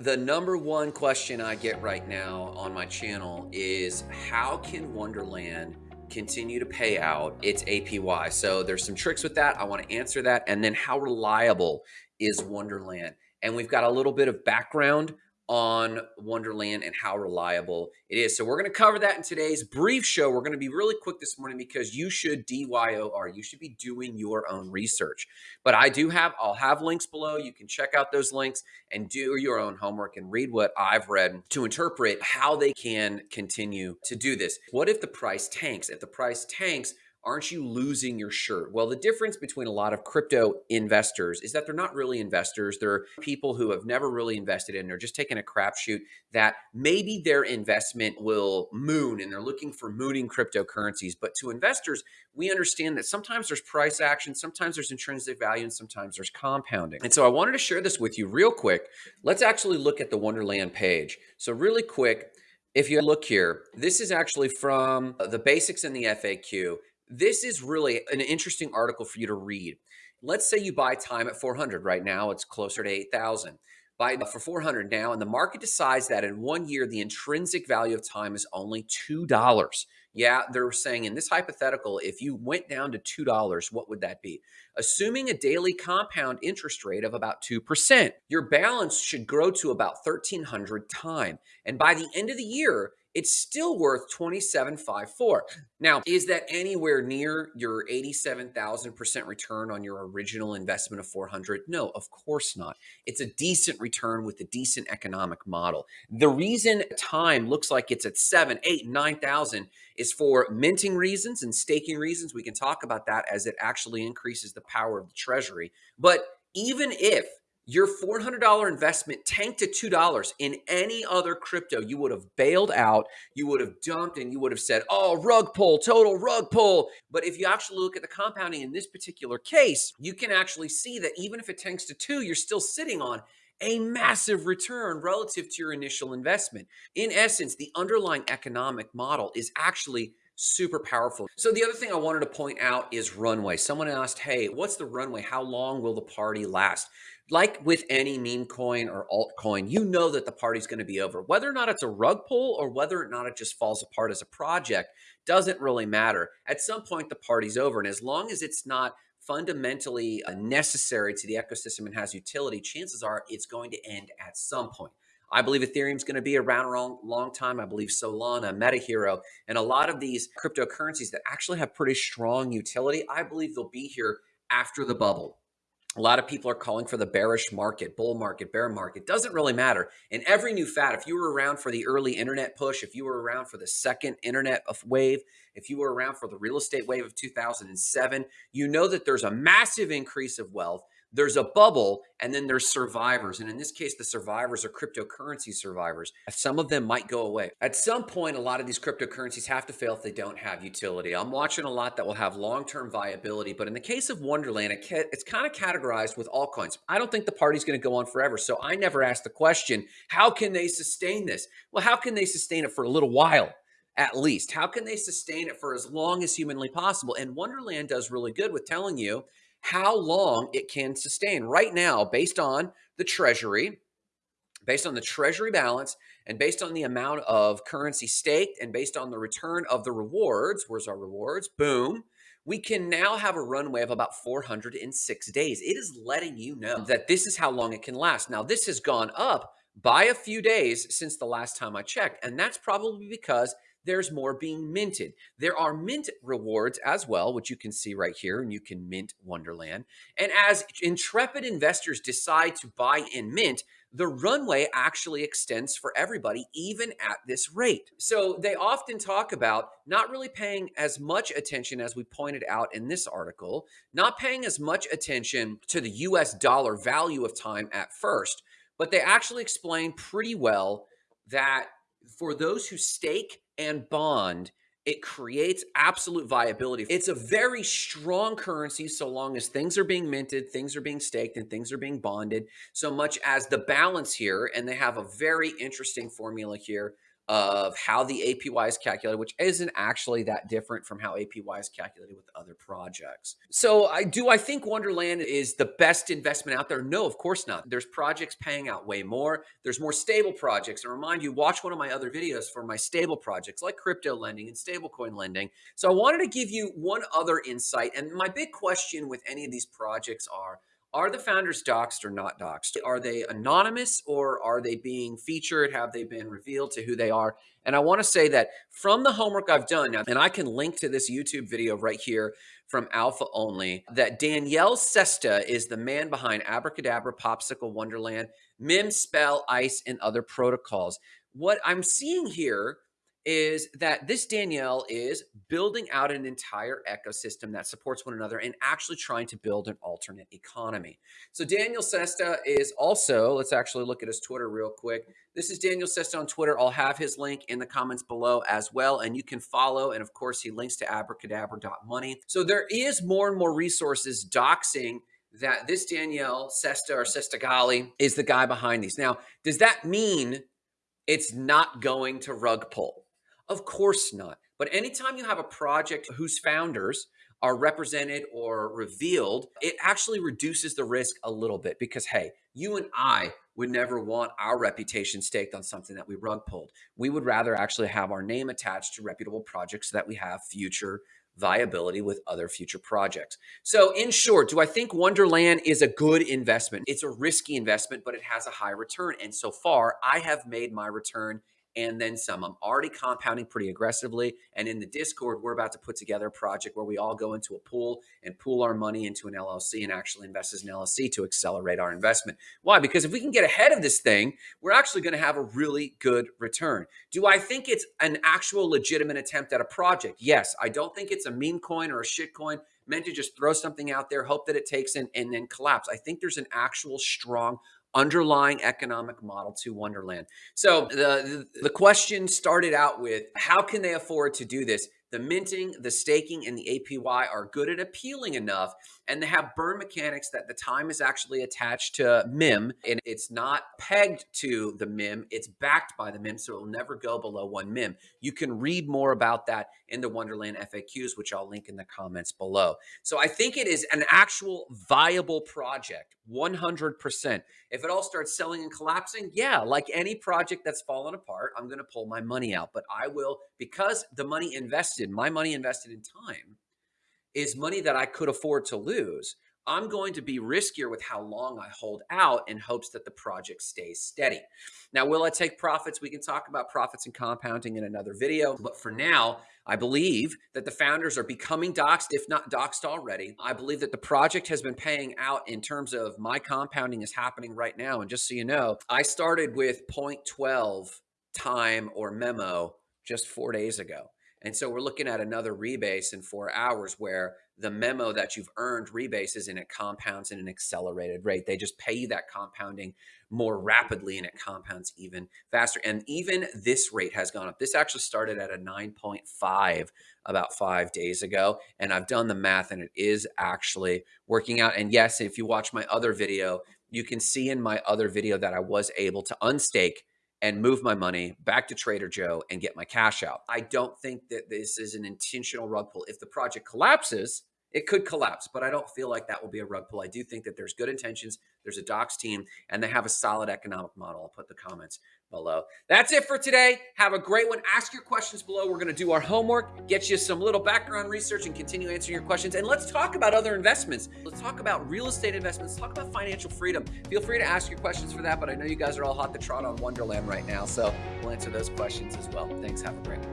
The number one question I get right now on my channel is how can Wonderland continue to pay out its APY? So there's some tricks with that. I want to answer that. And then how reliable is Wonderland? And we've got a little bit of background on Wonderland and how reliable it is. So we're going to cover that in today's brief show. We're going to be really quick this morning because you should DYOR. You should be doing your own research. But I do have, I'll have links below. You can check out those links and do your own homework and read what I've read to interpret how they can continue to do this. What if the price tanks? If the price tanks, aren't you losing your shirt? Well, the difference between a lot of crypto investors is that they're not really investors. They're people who have never really invested in. They're just taking a crapshoot that maybe their investment will moon and they're looking for mooning cryptocurrencies. But to investors, we understand that sometimes there's price action, sometimes there's intrinsic value, and sometimes there's compounding. And so I wanted to share this with you real quick. Let's actually look at the Wonderland page. So really quick, if you look here, this is actually from the basics in the FAQ. This is really an interesting article for you to read. Let's say you buy time at 400 right now, it's closer to 8,000. Buy for 400 now, and the market decides that in one year, the intrinsic value of time is only $2. Yeah, they're saying in this hypothetical, if you went down to $2, what would that be? Assuming a daily compound interest rate of about 2%, your balance should grow to about 1,300 time. And by the end of the year, it's still worth 27.54. Now, is that anywhere near your 87,000% return on your original investment of 400? No, of course not. It's a decent return with a decent economic model. The reason time looks like it's at 7, 8, 9,000 is for minting reasons and staking reasons. We can talk about that as it actually increases the power of the treasury. But even if your $400 investment tanked to $2 in any other crypto, you would have bailed out, you would have dumped, and you would have said, oh, rug pull, total rug pull. But if you actually look at the compounding in this particular case, you can actually see that even if it tanks to two, you're still sitting on a massive return relative to your initial investment. In essence, the underlying economic model is actually super powerful. So the other thing I wanted to point out is runway. Someone asked, hey, what's the runway? How long will the party last? Like with any meme coin or altcoin, you know that the party's going to be over. Whether or not it's a rug pull or whether or not it just falls apart as a project doesn't really matter. At some point, the party's over. And as long as it's not fundamentally uh, necessary to the ecosystem and has utility, chances are it's going to end at some point. I believe Ethereum's going to be around a long, long time. I believe Solana, MetaHero, and a lot of these cryptocurrencies that actually have pretty strong utility, I believe they'll be here after the bubble a lot of people are calling for the bearish market, bull market, bear market. Doesn't really matter. In every new fad, if you were around for the early internet push, if you were around for the second internet wave, if you were around for the real estate wave of 2007, you know that there's a massive increase of wealth there's a bubble and then there's survivors. And in this case, the survivors are cryptocurrency survivors. Some of them might go away. At some point, a lot of these cryptocurrencies have to fail if they don't have utility. I'm watching a lot that will have long-term viability. But in the case of Wonderland, it's kind of categorized with altcoins. I don't think the party's going to go on forever. So I never asked the question, how can they sustain this? Well, how can they sustain it for a little while? at least? How can they sustain it for as long as humanly possible? And Wonderland does really good with telling you how long it can sustain. Right now, based on the treasury, based on the treasury balance, and based on the amount of currency staked, and based on the return of the rewards, where's our rewards? Boom. We can now have a runway of about 406 days. It is letting you know that this is how long it can last. Now, this has gone up by a few days since the last time I checked, and that's probably because there's more being minted. There are mint rewards as well, which you can see right here, and you can mint Wonderland. And as intrepid investors decide to buy in mint, the runway actually extends for everybody, even at this rate. So they often talk about not really paying as much attention as we pointed out in this article, not paying as much attention to the US dollar value of time at first, but they actually explain pretty well that for those who stake and bond, it creates absolute viability. It's a very strong currency so long as things are being minted, things are being staked, and things are being bonded, so much as the balance here, and they have a very interesting formula here of how the APY is calculated, which isn't actually that different from how APY is calculated with other projects. So I do I think Wonderland is the best investment out there? No, of course not. There's projects paying out way more. There's more stable projects. And remind you, watch one of my other videos for my stable projects like crypto lending and stablecoin lending. So I wanted to give you one other insight. And my big question with any of these projects are, are the founders doxxed or not doxxed? Are they anonymous or are they being featured? Have they been revealed to who they are? And I want to say that from the homework I've done, and I can link to this YouTube video right here from Alpha Only, that Danielle Sesta is the man behind Abracadabra, Popsicle Wonderland, Mim, Spell, Ice, and other protocols. What I'm seeing here is that this Danielle is building out an entire ecosystem that supports one another and actually trying to build an alternate economy. So Daniel Sesta is also, let's actually look at his Twitter real quick. This is Daniel Sesta on Twitter. I'll have his link in the comments below as well. And you can follow. And of course, he links to abracadabra.money. So there is more and more resources doxing that this Danielle Sesta or Sestagalli is the guy behind these. Now, does that mean it's not going to rug pull? Of course not. But anytime you have a project whose founders are represented or revealed, it actually reduces the risk a little bit because, hey, you and I would never want our reputation staked on something that we rug pulled. We would rather actually have our name attached to reputable projects so that we have future viability with other future projects. So in short, do I think Wonderland is a good investment? It's a risky investment, but it has a high return. And so far, I have made my return and then some. I'm already compounding pretty aggressively. And in the Discord, we're about to put together a project where we all go into a pool and pool our money into an LLC and actually invest as an LLC to accelerate our investment. Why? Because if we can get ahead of this thing, we're actually going to have a really good return. Do I think it's an actual legitimate attempt at a project? Yes. I don't think it's a meme coin or a shit coin meant to just throw something out there, hope that it takes in, and then collapse. I think there's an actual strong underlying economic model to Wonderland. So the, the question started out with how can they afford to do this? The minting, the staking, and the APY are good at appealing enough, and they have burn mechanics that the time is actually attached to MIM, and it's not pegged to the MIM, it's backed by the MIM, so it will never go below one MIM. You can read more about that in the Wonderland FAQs, which I'll link in the comments below. So I think it is an actual viable project, 100%. If it all starts selling and collapsing, yeah, like any project that's fallen apart, I'm going to pull my money out, but I will, because the money invested invested, my money invested in time is money that I could afford to lose. I'm going to be riskier with how long I hold out in hopes that the project stays steady. Now, will I take profits? We can talk about profits and compounding in another video. But for now, I believe that the founders are becoming doxxed, if not doxxed already. I believe that the project has been paying out in terms of my compounding is happening right now. And just so you know, I started with 0.12 time or memo just four days ago. And so we're looking at another rebase in four hours where the memo that you've earned rebases and it compounds in an accelerated rate. They just pay you that compounding more rapidly and it compounds even faster. And even this rate has gone up. This actually started at a 9.5 about five days ago. And I've done the math and it is actually working out. And yes, if you watch my other video, you can see in my other video that I was able to unstake and move my money back to Trader Joe and get my cash out. I don't think that this is an intentional rug pull. If the project collapses, it could collapse, but I don't feel like that will be a rug pull. I do think that there's good intentions. There's a docs team and they have a solid economic model. I'll put the comments below. That's it for today. Have a great one. Ask your questions below. We're going to do our homework, get you some little background research, and continue answering your questions. And let's talk about other investments. Let's talk about real estate investments. Let's talk about financial freedom. Feel free to ask your questions for that, but I know you guys are all hot to trot on Wonderland right now, so we'll answer those questions as well. Thanks. Have a great one.